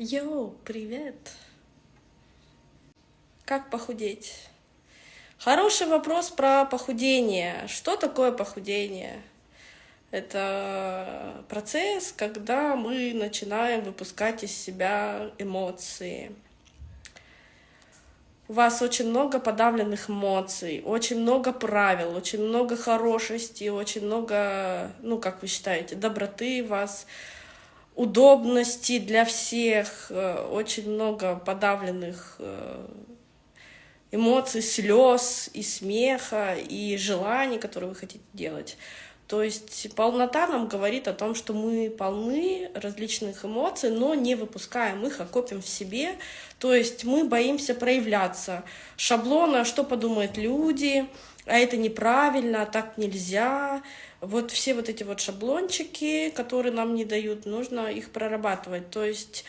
Йоу, привет! Как похудеть? Хороший вопрос про похудение. Что такое похудение? Это процесс, когда мы начинаем выпускать из себя эмоции. У вас очень много подавленных эмоций, очень много правил, очень много хорошести, очень много, ну, как вы считаете, доброты у вас, удобности для всех, э, очень много подавленных э, эмоций, слез и смеха, и желаний, которые вы хотите делать. То есть полнота нам говорит о том, что мы полны различных эмоций, но не выпускаем их, а копим в себе. То есть мы боимся проявляться. Шаблона, что подумают люди, а это неправильно, а так нельзя. Вот все вот эти вот шаблончики, которые нам не дают, нужно их прорабатывать. То есть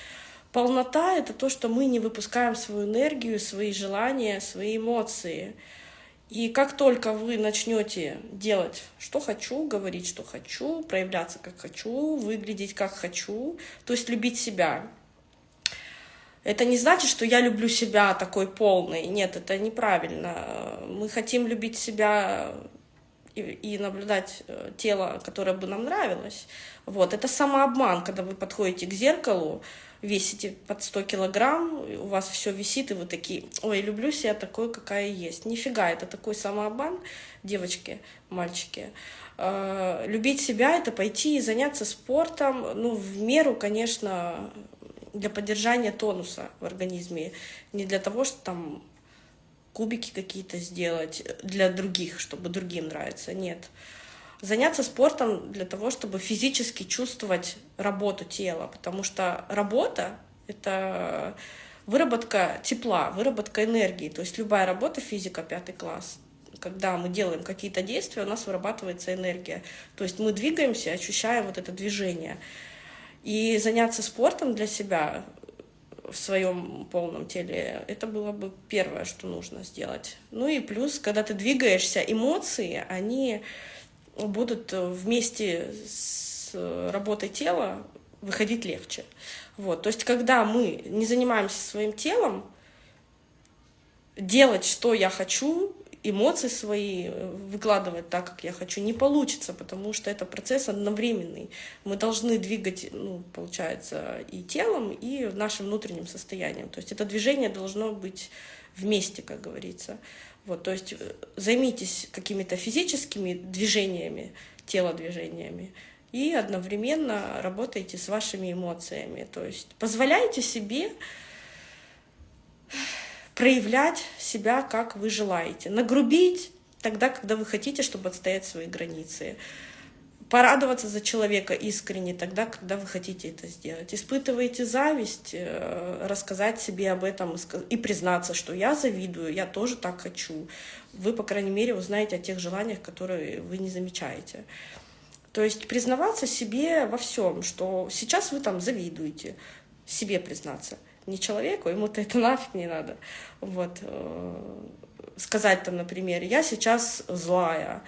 полнота — это то, что мы не выпускаем свою энергию, свои желания, свои эмоции. И как только вы начнете делать, что хочу, говорить, что хочу, проявляться, как хочу, выглядеть, как хочу, то есть любить себя, это не значит, что я люблю себя такой полной. Нет, это неправильно. Мы хотим любить себя и, и наблюдать э, тело, которое бы нам нравилось. Вот. Это самообман, когда вы подходите к зеркалу, весите под 100 килограмм, у вас все висит, и вы такие, ой, люблю себя такой, какая есть. Нифига, это такой самообман, девочки, мальчики. Э, любить себя — это пойти и заняться спортом, ну, в меру, конечно, для поддержания тонуса в организме, не для того, чтобы там кубики какие-то сделать для других, чтобы другим нравиться, нет. Заняться спортом для того, чтобы физически чувствовать работу тела, потому что работа — это выработка тепла, выработка энергии, то есть любая работа, физика, пятый класс, когда мы делаем какие-то действия, у нас вырабатывается энергия. То есть мы двигаемся, ощущая вот это движение. И заняться спортом для себя в своем полном теле, это было бы первое, что нужно сделать. Ну и плюс, когда ты двигаешься, эмоции, они будут вместе с работой тела выходить легче. Вот. То есть, когда мы не занимаемся своим телом, делать, что я хочу, эмоции свои э, выкладывать так, как я хочу, не получится, потому что это процесс одновременный. Мы должны двигать, ну, получается, и телом, и нашим внутренним состоянием. То есть это движение должно быть вместе, как говорится. Вот, то есть э, займитесь какими-то физическими движениями, телодвижениями, и одновременно работайте с вашими эмоциями. То есть позволяйте себе проявлять себя, как вы желаете. Нагрубить тогда, когда вы хотите, чтобы отстоять свои границы. Порадоваться за человека искренне тогда, когда вы хотите это сделать. Испытываете зависть, э, рассказать себе об этом и признаться, что я завидую, я тоже так хочу. Вы, по крайней мере, узнаете о тех желаниях, которые вы не замечаете. То есть признаваться себе во всем, что сейчас вы там завидуете, себе признаться – не человеку, ему-то это нафиг не надо. Вот. Э, сказать там, например, я сейчас злая,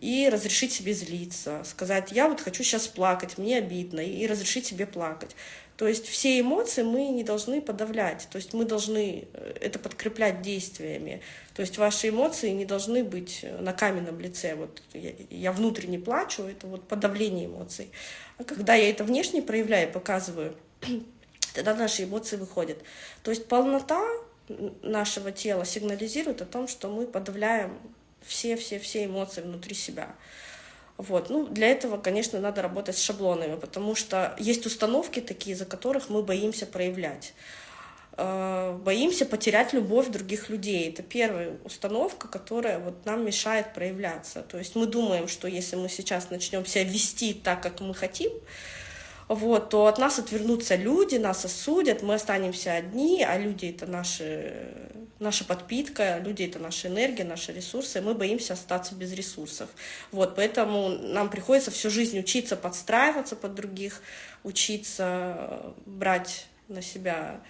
и разрешить себе злиться, сказать, я вот хочу сейчас плакать, мне обидно, и разрешить себе плакать. То есть все эмоции мы не должны подавлять, то есть мы должны э, это подкреплять действиями. То есть ваши эмоции не должны быть на каменном лице. Вот я, я внутренне плачу, это вот подавление эмоций. А когда я это внешне проявляю, показываю, тогда наши эмоции выходят. То есть полнота нашего тела сигнализирует о том, что мы подавляем все-все-все эмоции внутри себя. Вот. Ну, для этого, конечно, надо работать с шаблонами, потому что есть установки такие, за которых мы боимся проявлять. Э, боимся потерять любовь других людей. Это первая установка, которая вот нам мешает проявляться. То есть мы думаем, что если мы сейчас начнем себя вести так, как мы хотим, вот, то от нас отвернутся люди, нас осудят, мы останемся одни, а люди — это наши, наша подпитка, люди — это наша энергия, наши ресурсы, мы боимся остаться без ресурсов. Вот, поэтому нам приходится всю жизнь учиться подстраиваться под других, учиться брать на себя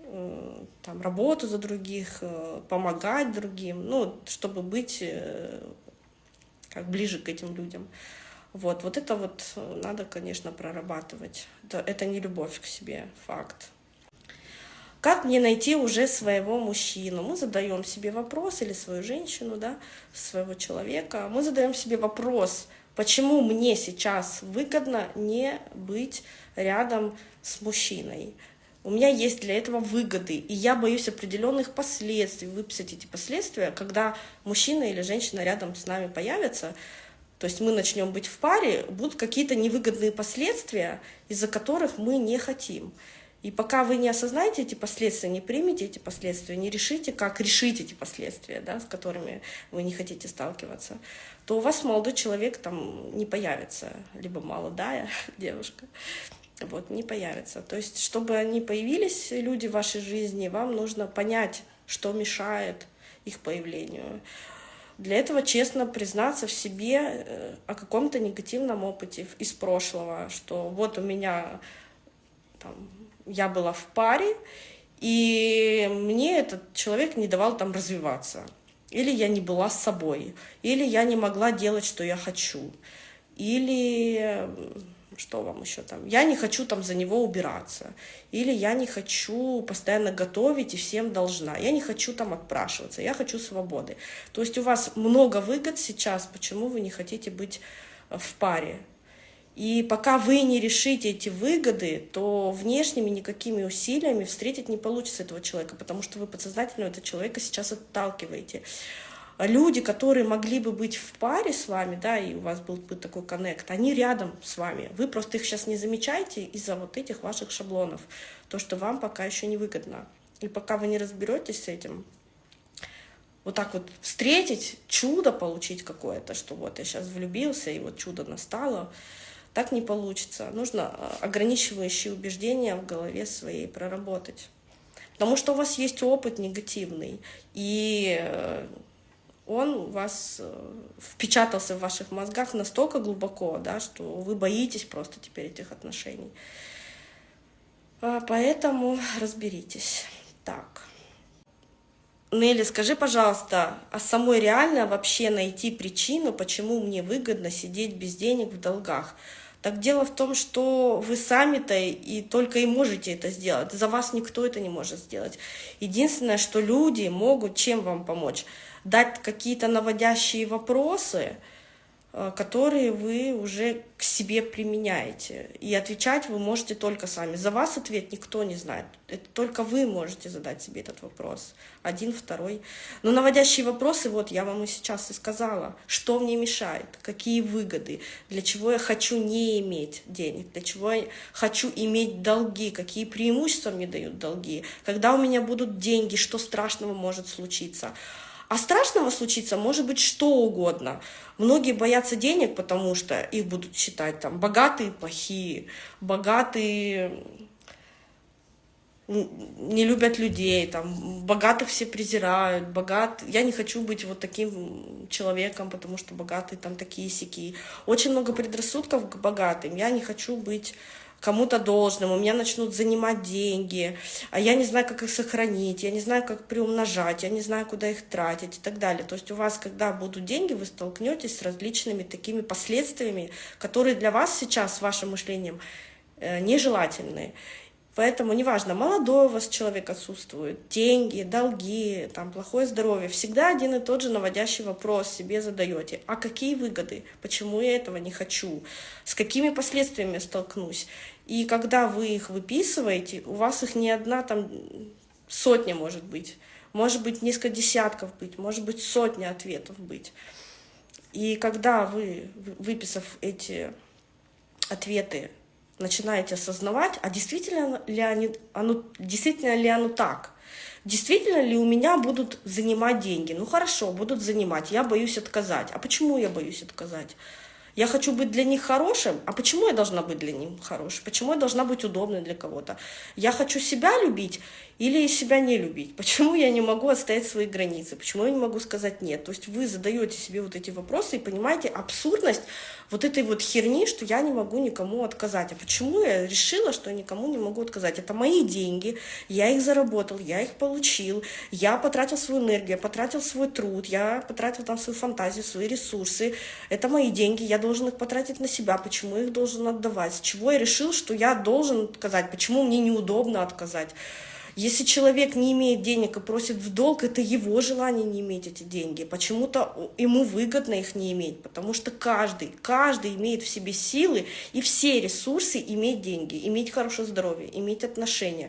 э, там, работу за других, э, помогать другим, ну, чтобы быть э, как ближе к этим людям. Вот, вот это вот надо, конечно, прорабатывать. Это, это не любовь к себе, факт. Как мне найти уже своего мужчину? Мы задаем себе вопрос, или свою женщину, да, своего человека. Мы задаем себе вопрос, почему мне сейчас выгодно не быть рядом с мужчиной. У меня есть для этого выгоды, и я боюсь определенных последствий, выписать эти последствия, когда мужчина или женщина рядом с нами появятся, то есть мы начнем быть в паре, будут какие-то невыгодные последствия, из-за которых мы не хотим. И пока вы не осознаете эти последствия, не примете эти последствия, не решите, как решить эти последствия, да, с которыми вы не хотите сталкиваться, то у вас молодой человек там не появится, либо молодая девушка, вот, не появится. То есть, чтобы они появились, люди в вашей жизни, вам нужно понять, что мешает их появлению. Для этого честно признаться в себе э, о каком-то негативном опыте из прошлого, что вот у меня там, я была в паре, и мне этот человек не давал там развиваться. Или я не была с собой, или я не могла делать, что я хочу, или что вам еще там, я не хочу там за него убираться, или я не хочу постоянно готовить и всем должна, я не хочу там отпрашиваться, я хочу свободы. То есть у вас много выгод сейчас, почему вы не хотите быть в паре, и пока вы не решите эти выгоды, то внешними никакими усилиями встретить не получится этого человека, потому что вы подсознательно этого человека сейчас отталкиваете. Люди, которые могли бы быть в паре с вами, да, и у вас был бы такой коннект, они рядом с вами. Вы просто их сейчас не замечаете из-за вот этих ваших шаблонов, то, что вам пока еще не выгодно. И пока вы не разберетесь с этим, вот так вот встретить, чудо получить какое-то, что вот я сейчас влюбился, и вот чудо настало, так не получится. Нужно а, ограничивающие убеждения в голове своей проработать. Потому что у вас есть опыт негативный, и э, он у вас э, впечатался в ваших мозгах настолько глубоко, да, что вы боитесь просто теперь этих отношений. А, поэтому разберитесь. Так. Нелли, скажи, пожалуйста, а самой реально вообще найти причину, почему мне выгодно сидеть без денег в долгах? Так дело в том, что вы сами-то и только и можете это сделать. За вас никто это не может сделать. Единственное, что люди могут чем вам помочь? Дать какие-то наводящие вопросы, Э, которые вы уже к себе применяете. И отвечать вы можете только сами. За вас ответ никто не знает. Это только вы можете задать себе этот вопрос. Один, второй. Но наводящие вопросы, вот я вам и сейчас и сказала. Что мне мешает? Какие выгоды? Для чего я хочу не иметь денег? Для чего я хочу иметь долги? Какие преимущества мне дают долги? Когда у меня будут деньги, что страшного может случиться? А страшного случиться может быть что угодно. Многие боятся денег, потому что их будут считать там богатые плохие, богатые не любят людей, там, богатых все презирают, богат... Я не хочу быть вот таким человеком, потому что богатые там такие сики. Очень много предрассудков к богатым. Я не хочу быть кому-то должным, у меня начнут занимать деньги, а я не знаю, как их сохранить, я не знаю, как приумножать, я не знаю, куда их тратить и так далее. То есть у вас, когда будут деньги, вы столкнетесь с различными такими последствиями, которые для вас сейчас, с вашим мышлением, э, нежелательны. Поэтому неважно, молодой у вас человек отсутствует, деньги, долги, там, плохое здоровье, всегда один и тот же наводящий вопрос себе задаете. А какие выгоды? Почему я этого не хочу? С какими последствиями столкнусь? И когда вы их выписываете, у вас их не одна там сотня может быть, может быть несколько десятков быть, может быть сотня ответов быть. И когда вы, выписав эти ответы, начинаете осознавать, а действительно ли, они, оно, действительно ли оно так? Действительно ли у меня будут занимать деньги? Ну хорошо, будут занимать, я боюсь отказать. А почему я боюсь отказать? Я хочу быть для них хорошим, а почему я должна быть для них хорошей? Почему я должна быть удобной для кого-то? Я хочу себя любить или себя не любить? Почему я не могу отстоять свои границы? Почему я не могу сказать нет? То есть вы задаете себе вот эти вопросы и понимаете абсурдность вот этой вот херни, что я не могу никому отказать. А почему я решила, что я никому не могу отказать? Это мои деньги, я их заработал, я их получил, я потратил свою энергию, я потратил свой труд, я потратил там свою фантазию, свои ресурсы. Это мои деньги, я должен их потратить на себя, почему я их должен отдавать, с чего я решил, что я должен отказать, почему мне неудобно отказать. Если человек не имеет денег и просит в долг, это его желание не иметь эти деньги. Почему-то ему выгодно их не иметь, потому что каждый, каждый имеет в себе силы и все ресурсы иметь деньги, иметь хорошее здоровье, иметь отношения.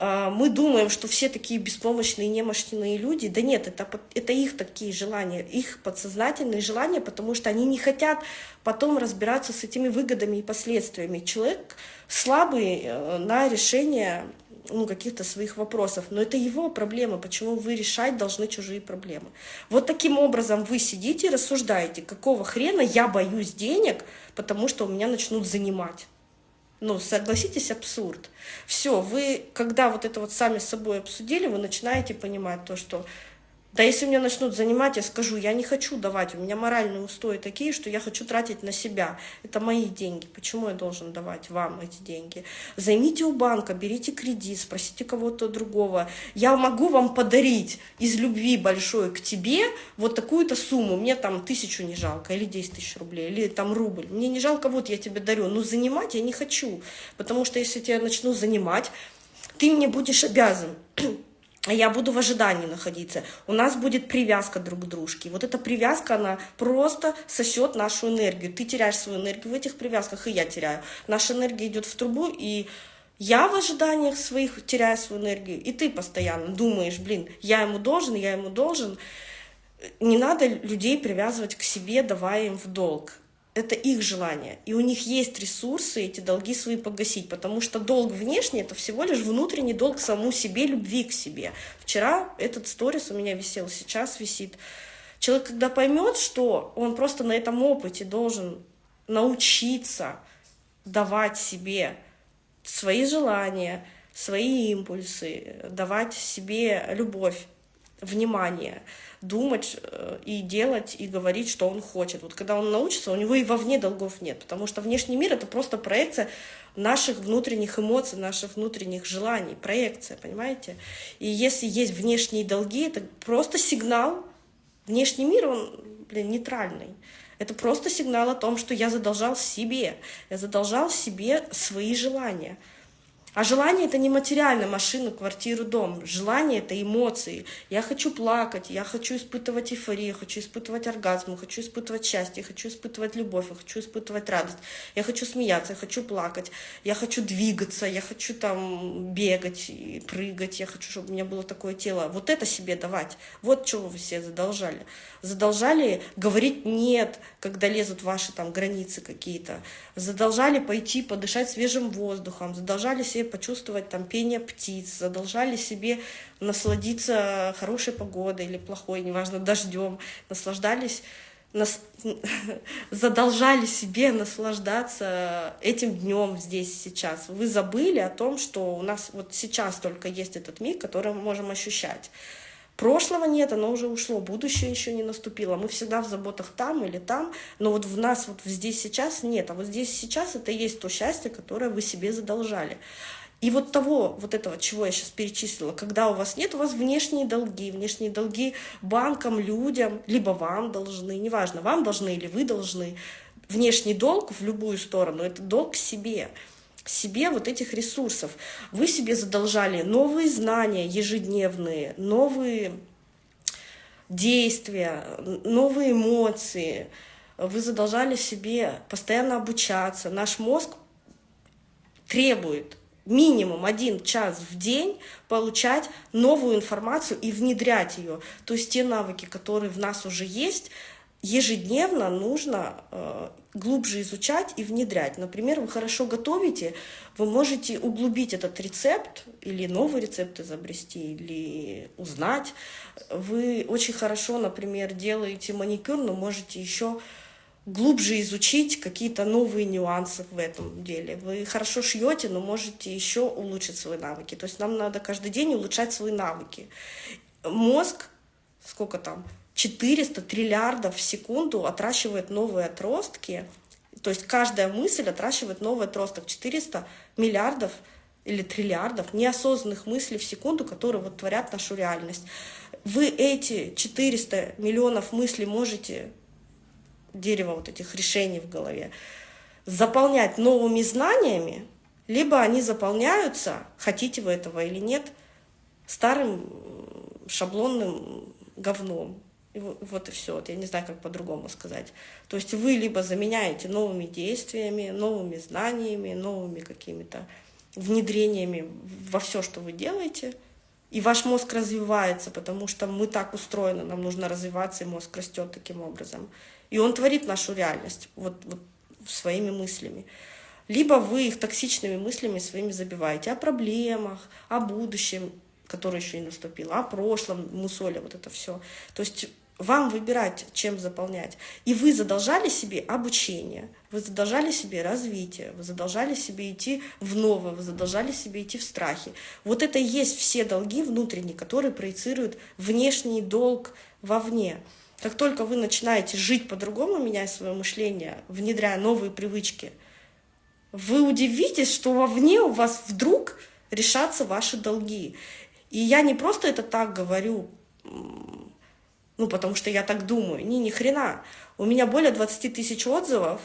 А, мы думаем, что все такие беспомощные, немощные люди. Да нет, это, это их такие желания, их подсознательные желания, потому что они не хотят потом разбираться с этими выгодами и последствиями. Человек слабый э, на решение ну, каких-то своих вопросов. Но это его проблема, почему вы решать должны чужие проблемы. Вот таким образом вы сидите и рассуждаете, какого хрена я боюсь денег, потому что у меня начнут занимать. Ну, согласитесь, абсурд. Все, вы, когда вот это вот сами с собой обсудили, вы начинаете понимать то, что да если меня начнут занимать, я скажу, я не хочу давать, у меня моральные устои такие, что я хочу тратить на себя. Это мои деньги, почему я должен давать вам эти деньги? Займите у банка, берите кредит, спросите кого-то другого. Я могу вам подарить из любви большой к тебе вот такую-то сумму, мне там тысячу не жалко, или 10 тысяч рублей, или там рубль. Мне не жалко, вот я тебе дарю, но занимать я не хочу, потому что если я тебя начну занимать, ты мне будешь обязан я буду в ожидании находиться. У нас будет привязка друг к дружке. Вот эта привязка, она просто сосет нашу энергию. Ты теряешь свою энергию в этих привязках, и я теряю. Наша энергия идет в трубу, и я в ожиданиях своих теряю свою энергию, и ты постоянно думаешь, блин, я ему должен, я ему должен. Не надо людей привязывать к себе, давая им в долг это их желание. И у них есть ресурсы эти долги свои погасить, потому что долг внешний — это всего лишь внутренний долг саму себе, любви к себе. Вчера этот сторис у меня висел, сейчас висит. Человек, когда поймет, что он просто на этом опыте должен научиться давать себе свои желания, свои импульсы, давать себе любовь, внимание, думать э, и делать, и говорить, что он хочет. Вот когда он научится, у него и вовне долгов нет, потому что внешний мир — это просто проекция наших внутренних эмоций, наших внутренних желаний, проекция, понимаете? И если есть внешние долги, это просто сигнал. Внешний мир, он, блин, нейтральный. Это просто сигнал о том, что я задолжал себе. Я задолжал себе свои желания. А желание это не материально, машину, квартиру, дом. Желание это эмоции. Я хочу плакать, я хочу испытывать эйфорию, хочу испытывать оргазм, хочу испытывать счастье, хочу испытывать любовь, хочу испытывать радость. Я хочу смеяться, я хочу плакать, я хочу двигаться, я хочу там бегать и прыгать, я хочу, чтобы у меня было такое тело. Вот это себе давать. Вот чего вы все задолжали. Задолжали говорить «нет», когда лезут ваши там границы какие-то. Задолжали пойти подышать свежим воздухом, задолжали себе почувствовать там пение птиц, задолжали себе насладиться хорошей погодой или плохой, неважно, дождем, наслаждались нас, задолжали себе наслаждаться этим днем здесь сейчас. Вы забыли о том, что у нас вот сейчас только есть этот миг, который мы можем ощущать. Прошлого нет, оно уже ушло, будущее еще не наступило. Мы всегда в заботах там или там, но вот в нас вот здесь сейчас нет. А вот здесь сейчас это и есть то счастье, которое вы себе задолжали. И вот того, вот этого, чего я сейчас перечислила, когда у вас нет, у вас внешние долги, внешние долги банкам, людям, либо вам должны, неважно, вам должны или вы должны. Внешний долг в любую сторону — это долг себе себе вот этих ресурсов. Вы себе задолжали новые знания ежедневные, новые действия, новые эмоции. Вы задолжали себе постоянно обучаться. Наш мозг требует минимум один час в день получать новую информацию и внедрять ее. То есть те навыки, которые в нас уже есть, ежедневно нужно э, глубже изучать и внедрять. Например, вы хорошо готовите, вы можете углубить этот рецепт или новый рецепт изобрести, или узнать. Вы очень хорошо, например, делаете маникюр, но можете еще глубже изучить какие-то новые нюансы в этом деле. Вы хорошо шьете, но можете еще улучшить свои навыки. То есть нам надо каждый день улучшать свои навыки. Мозг, сколько там, 400 триллиардов в секунду отращивает новые отростки. То есть каждая мысль отращивает новый отросток. 400 миллиардов или триллиардов неосознанных мыслей в секунду, которые вот творят нашу реальность. Вы эти 400 миллионов мыслей можете дерево вот этих решений в голове, заполнять новыми знаниями, либо они заполняются, хотите вы этого или нет, старым шаблонным говном. Вот и все. Вот я не знаю, как по-другому сказать. То есть вы либо заменяете новыми действиями, новыми знаниями, новыми какими-то внедрениями во все, что вы делаете, и ваш мозг развивается, потому что мы так устроены, нам нужно развиваться, и мозг растет таким образом. И он творит нашу реальность вот, вот своими мыслями. Либо вы их токсичными мыслями своими забиваете о проблемах, о будущем, которое еще не наступило, о прошлом, мусоля, вот это все. То есть вам выбирать, чем заполнять. И вы задолжали себе обучение, вы задолжали себе развитие, вы задолжали себе идти в новое, вы задолжали себе идти в страхе. Вот это и есть все долги внутренние, которые проецируют внешний долг вовне. Как только вы начинаете жить по-другому, меняя свое мышление, внедряя новые привычки, вы удивитесь, что вовне у вас вдруг решатся ваши долги. И я не просто это так говорю, ну, потому что я так думаю. Не, ни хрена. У меня более 20 тысяч отзывов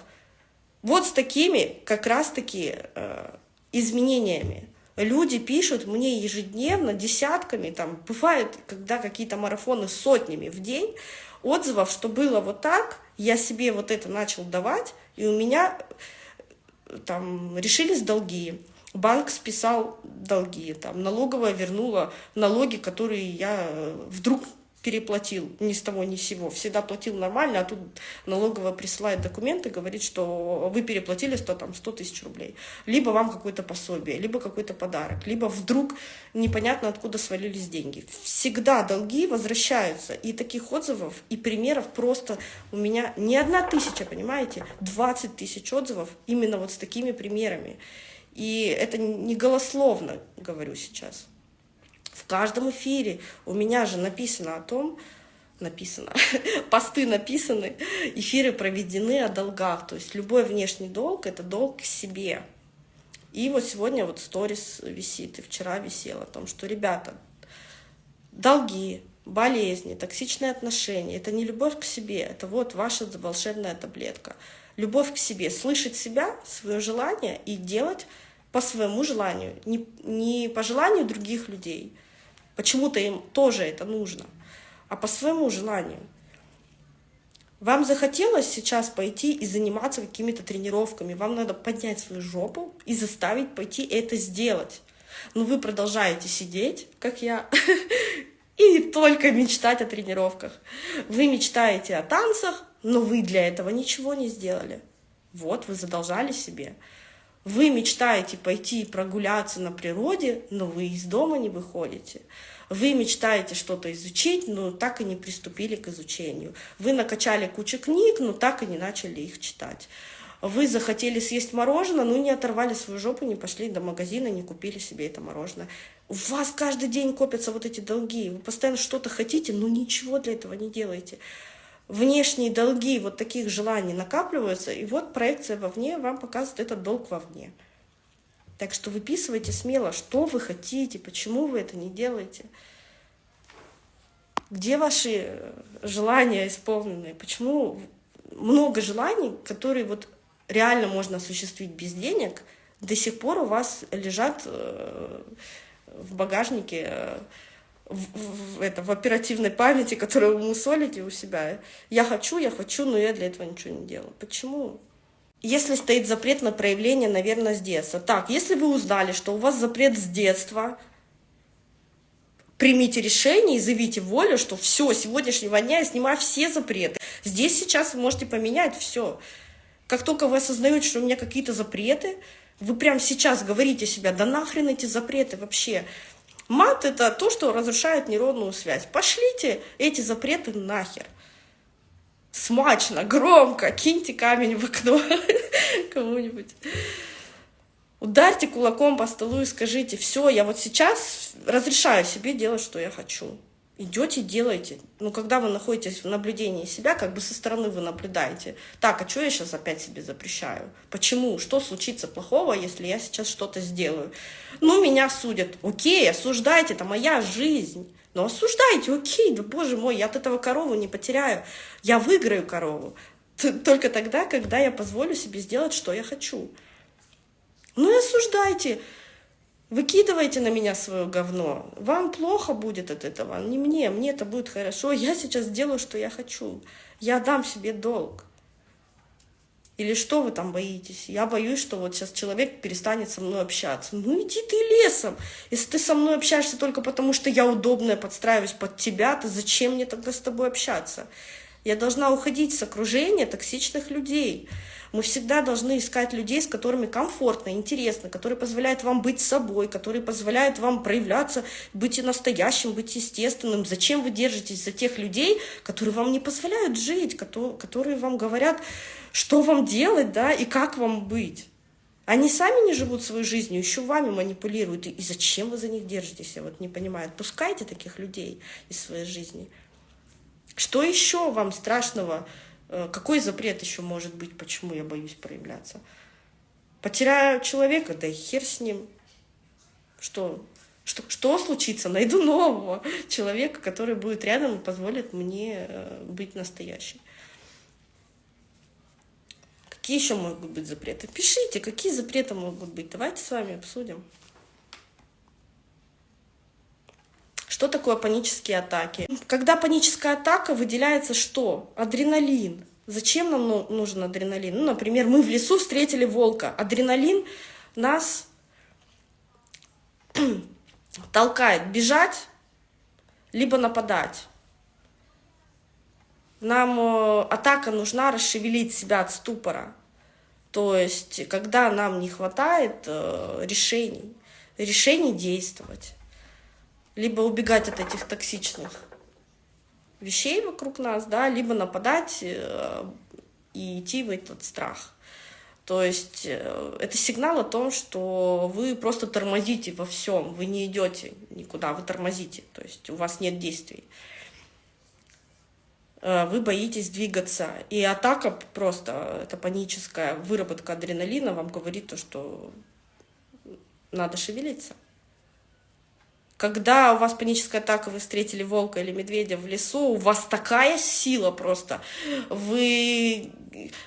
вот с такими как раз-таки э, изменениями. Люди пишут мне ежедневно, десятками, там, бывает, когда какие-то марафоны сотнями в день, отзывов, что было вот так, я себе вот это начал давать, и у меня э, там решились долги. Банк списал долги, там, налоговая вернула налоги, которые я э, вдруг переплатил ни с того ни с сего, всегда платил нормально, а тут налоговая присылает документы, говорит, что вы переплатили 100, там, 100 тысяч рублей. Либо вам какое-то пособие, либо какой-то подарок, либо вдруг непонятно откуда свалились деньги. Всегда долги возвращаются. И таких отзывов и примеров просто у меня не одна тысяча, понимаете, 20 тысяч отзывов именно вот с такими примерами. И это не голословно, говорю сейчас. В каждом эфире у меня же написано о том, написано, посты написаны, эфиры проведены о долгах. То есть любой внешний долг — это долг к себе. И вот сегодня вот сторис висит, и вчера висел о том, что, ребята, долги, болезни, токсичные отношения — это не любовь к себе, это вот ваша волшебная таблетка. Любовь к себе, слышать себя, свое желание и делать по своему желанию, не, не по желанию других людей — Почему-то им тоже это нужно, а по своему желанию. Вам захотелось сейчас пойти и заниматься какими-то тренировками, вам надо поднять свою жопу и заставить пойти это сделать. Но вы продолжаете сидеть, как я, и только мечтать о тренировках. Вы мечтаете о танцах, но вы для этого ничего не сделали. Вот, вы задолжали себе. Вы мечтаете пойти прогуляться на природе, но вы из дома не выходите. Вы мечтаете что-то изучить, но так и не приступили к изучению. Вы накачали кучу книг, но так и не начали их читать. Вы захотели съесть мороженое, но не оторвали свою жопу, не пошли до магазина, не купили себе это мороженое. У вас каждый день копятся вот эти долги. Вы постоянно что-то хотите, но ничего для этого не делаете внешние долги вот таких желаний накапливаются, и вот проекция вовне вам показывает этот долг вовне. Так что выписывайте смело, что вы хотите, почему вы это не делаете. Где ваши желания исполненные? Почему много желаний, которые вот реально можно осуществить без денег, до сих пор у вас лежат э, в багажнике э, в, в, это, в оперативной памяти, которую вы мусолите у себя. Я хочу, я хочу, но я для этого ничего не делаю. Почему? Если стоит запрет на проявление, наверное, с детства. Так, если вы узнали, что у вас запрет с детства, примите решение и заявите волю, что все, сегодняшнего дня я снимаю все запреты. Здесь сейчас вы можете поменять все. Как только вы осознаете, что у меня какие-то запреты, вы прямо сейчас говорите себе, да нахрен эти запреты вообще. Мат — это то, что разрушает нейронную связь. Пошлите эти запреты нахер. Смачно, громко, киньте камень в окно кому-нибудь. Ударьте кулаком по столу и скажите, все, я вот сейчас разрешаю себе делать, что я хочу идете, делаете. Ну, когда вы находитесь в наблюдении себя, как бы со стороны вы наблюдаете. Так, а что я сейчас опять себе запрещаю? Почему? Что случится плохого, если я сейчас что-то сделаю? Ну, меня судят. Окей, осуждайте, это моя жизнь. Ну, осуждайте, окей, да боже мой, я от этого корову не потеряю. Я выиграю корову. Только тогда, когда я позволю себе сделать, что я хочу. Ну и осуждайте. Выкидывайте на меня свое говно. Вам плохо будет от этого, не мне. Мне это будет хорошо. Я сейчас сделаю, что я хочу. Я дам себе долг. Или что вы там боитесь? Я боюсь, что вот сейчас человек перестанет со мной общаться. Ну иди ты лесом. Если ты со мной общаешься только потому, что я удобная, подстраиваюсь под тебя, то зачем мне тогда с тобой общаться? Я должна уходить с окружения токсичных людей. Мы всегда должны искать людей, с которыми комфортно, интересно, которые позволяют вам быть собой, которые позволяют вам проявляться, быть и настоящим, быть естественным. Зачем вы держитесь за тех людей, которые вам не позволяют жить, которые вам говорят, что вам делать, да, и как вам быть? Они сами не живут своей жизнью, еще вами манипулируют. И зачем вы за них держитесь? Я вот не понимаю. Отпускайте таких людей из своей жизни. Что еще вам страшного Э, какой запрет еще может быть, почему я боюсь проявляться? Потеряю человека, да и хер с ним. Что, что, что случится? Найду нового человека, который будет рядом и позволит мне э, быть настоящей. Какие еще могут быть запреты? Пишите, какие запреты могут быть. Давайте с вами обсудим. Что такое панические атаки? Когда паническая атака, выделяется что? Адреналин. Зачем нам ну, нужен адреналин? Ну, например, мы в лесу встретили волка. Адреналин нас толкает бежать, либо нападать. Нам э, атака нужна расшевелить себя от ступора. То есть, когда нам не хватает э, решений, решений действовать либо убегать от этих токсичных вещей вокруг нас, да, либо нападать э, и идти в этот страх. То есть э, это сигнал о том, что вы просто тормозите во всем, вы не идете никуда, вы тормозите, то есть у вас нет действий. Э, вы боитесь двигаться. И атака просто, это паническая выработка адреналина вам говорит то, что надо шевелиться. Когда у вас паническая атака, вы встретили волка или медведя в лесу, у вас такая сила просто. Вы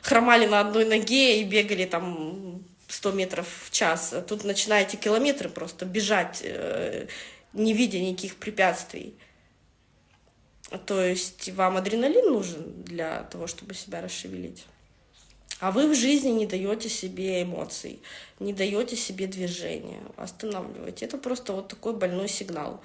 хромали на одной ноге и бегали там 100 метров в час. Тут начинаете километры просто бежать, э, не видя никаких препятствий. То есть вам адреналин нужен для того, чтобы себя расшевелить. А вы в жизни не даете себе эмоций, не даете себе движения, останавливаете. Это просто вот такой больной сигнал.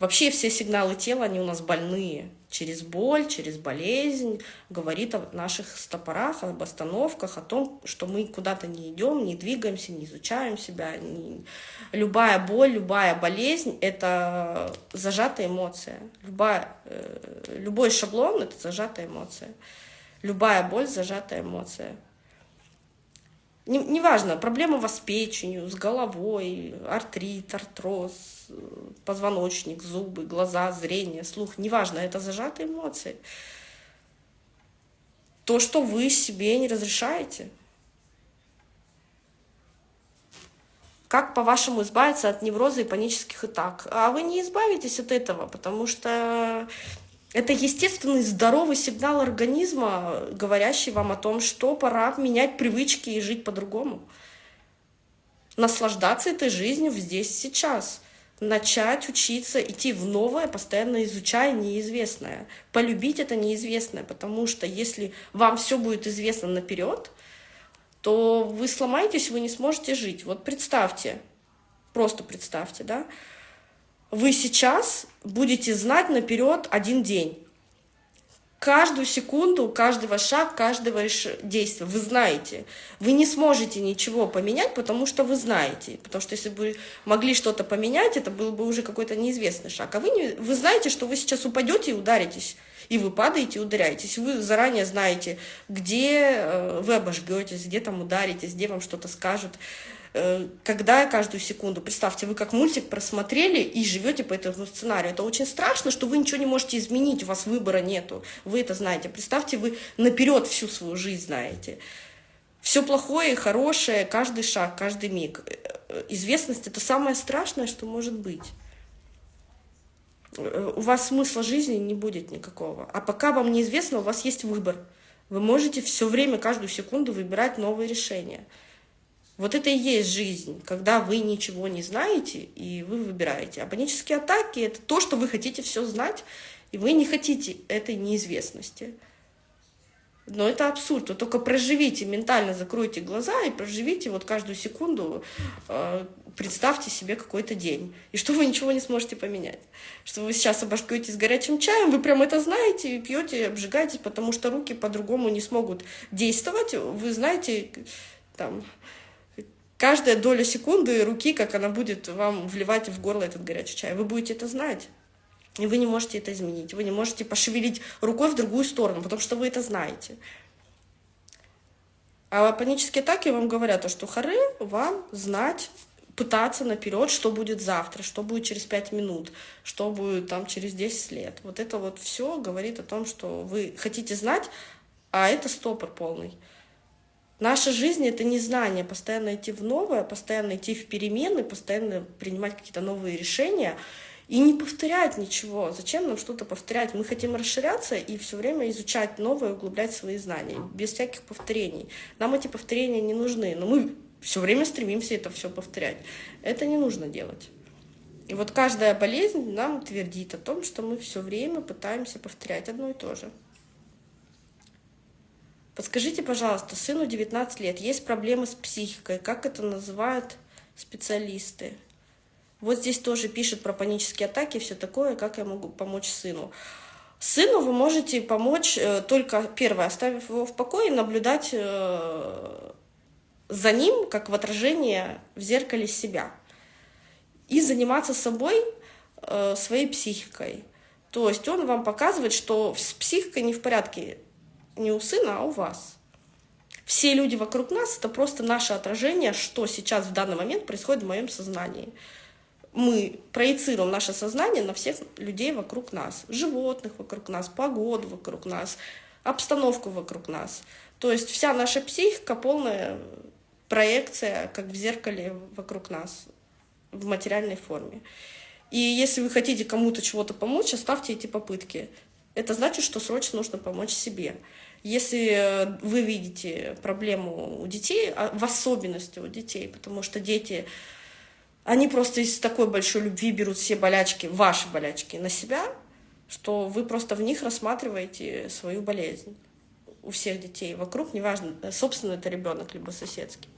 Вообще все сигналы тела, они у нас больные. Через боль, через болезнь говорит о наших стопорах, об остановках, о том, что мы куда-то не идем, не двигаемся, не изучаем себя. Не... Любая боль, любая болезнь — это зажатая эмоция. Любая, э, любой шаблон — это зажатая эмоция. Любая боль – зажатая эмоция. Неважно, не проблема у вас с печенью, с головой, артрит, артроз, позвоночник, зубы, глаза, зрение, слух. Неважно, это зажатые эмоции. То, что вы себе не разрешаете. Как, по-вашему, избавиться от невроза и панических атак? А вы не избавитесь от этого, потому что это естественный здоровый сигнал организма, говорящий вам о том, что пора менять привычки и жить по-другому. Наслаждаться этой жизнью здесь сейчас. Начать учиться, идти в новое, постоянно изучая неизвестное. Полюбить это неизвестное, потому что если вам все будет известно наперед, то вы сломаетесь, вы не сможете жить. Вот представьте, просто представьте, да, вы сейчас будете знать наперед один день. Каждую секунду, каждый ваш шаг, каждого действия вы знаете. Вы не сможете ничего поменять, потому что вы знаете. Потому что если бы могли что-то поменять, это был бы уже какой-то неизвестный шаг. А вы, не, вы знаете, что вы сейчас упадете и ударитесь. И вы падаете ударяетесь. Вы заранее знаете, где э, вы обожгетесь, где там ударитесь, где вам что-то скажут. Э, когда каждую секунду, представьте, вы как мультик просмотрели и живете по этому сценарию. Это очень страшно, что вы ничего не можете изменить, у вас выбора нету. Вы это знаете. Представьте, вы наперед всю свою жизнь знаете. Все плохое и хорошее, каждый шаг, каждый миг. Э, известность — это самое страшное, что может быть. Э, у вас смысла жизни не будет никакого. А пока вам неизвестно, у вас есть выбор. Вы можете все время, каждую секунду выбирать новые решения. Вот это и есть жизнь, когда вы ничего не знаете, и вы выбираете. А панические атаки — это то, что вы хотите все знать, и вы не хотите этой неизвестности. Но это абсурд. Вы только проживите, ментально закройте глаза и проживите вот каждую секунду, э, представьте себе какой-то день. И что вы ничего не сможете поменять. Что вы сейчас обожгетесь горячим чаем, вы прям это знаете, пьете, обжигаетесь, потому что руки по-другому не смогут действовать. Вы знаете, там, каждая доля секунды руки, как она будет вам вливать в горло этот горячий чай. Вы будете это знать. И вы не можете это изменить. Вы не можете пошевелить рукой в другую сторону, потому что вы это знаете. А панические атаки вам говорят, что хоры вам знать, пытаться наперед, что будет завтра, что будет через 5 минут, что будет там через 10 лет. Вот это вот все говорит о том, что вы хотите знать, а это стопор полный. Наша жизнь — это не знание, постоянно идти в новое, постоянно идти в перемены, постоянно принимать какие-то новые решения — и не повторять ничего. Зачем нам что-то повторять? Мы хотим расширяться и все время изучать новое, углублять свои знания, без всяких повторений. Нам эти повторения не нужны, но мы все время стремимся это все повторять. Это не нужно делать. И вот каждая болезнь нам твердит о том, что мы все время пытаемся повторять одно и то же. Подскажите, пожалуйста, сыну 19 лет, есть проблемы с психикой, как это называют специалисты? Вот здесь тоже пишет про панические атаки все такое, как я могу помочь сыну. Сыну вы можете помочь э, только, первое, оставив его в покое, наблюдать э, за ним, как в отражении в зеркале себя. И заниматься собой, э, своей психикой. То есть он вам показывает, что с психикой не в порядке не у сына, а у вас. Все люди вокруг нас — это просто наше отражение, что сейчас в данный момент происходит в моем сознании мы проецируем наше сознание на всех людей вокруг нас, животных вокруг нас, погоду вокруг нас, обстановку вокруг нас. То есть вся наша психика полная проекция, как в зеркале вокруг нас, в материальной форме. И если вы хотите кому-то чего-то помочь, оставьте эти попытки. Это значит, что срочно нужно помочь себе. Если вы видите проблему у детей, а в особенности у детей, потому что дети они просто из такой большой любви берут все болячки, ваши болячки на себя, что вы просто в них рассматриваете свою болезнь у всех детей вокруг, неважно, собственно, это ребенок, либо соседский.